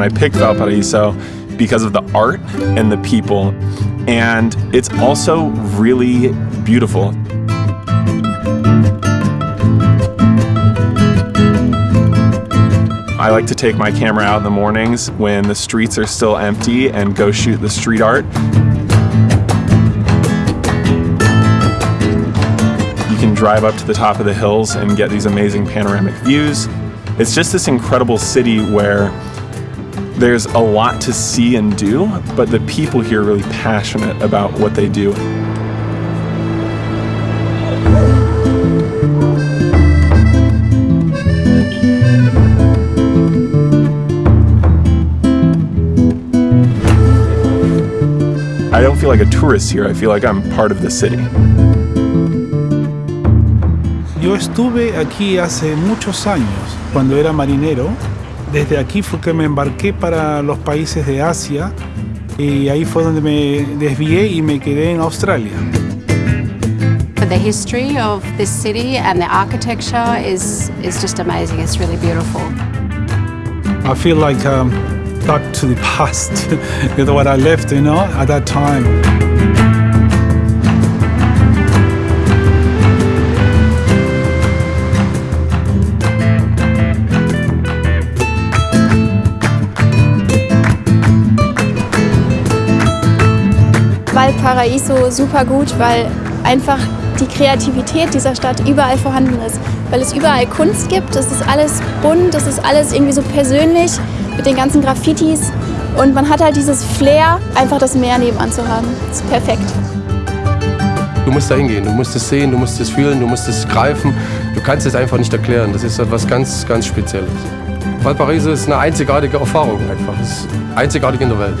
I picked Valparaiso because of the art and the people, and it's also really beautiful. I like to take my camera out in the mornings when the streets are still empty and go shoot the street art. Drive up to the top of the hills and get these amazing panoramic views. It's just this incredible city where there's a lot to see and do, but the people here are really passionate about what they do. I don't feel like a tourist here, I feel like I'm part of the city. Yo estuve aquí hace muchos años, cuando era marinero. Desde aquí fue que me embarqué para los países de Asia y ahí fue donde me desvié y me quedé en Australia. The history of this city and the architecture is, is just amazing. It's really beautiful. I feel like um, back to the past, with what I left, you know, at that time. Valparaiso super gut, weil einfach die Kreativität dieser Stadt überall vorhanden ist. Weil es überall Kunst gibt, es ist alles bunt, es ist alles irgendwie so persönlich mit den ganzen Graffitis. Und man hat halt dieses Flair, einfach das Meer nebenan zu haben. Das ist perfekt. Du musst da hingehen, du musst es sehen, du musst es fühlen, du musst es greifen. Du kannst es einfach nicht erklären. Das ist etwas ganz, ganz Spezielles. Valparaiso ist eine einzigartige Erfahrung einfach. Es ist einzigartig in der Welt.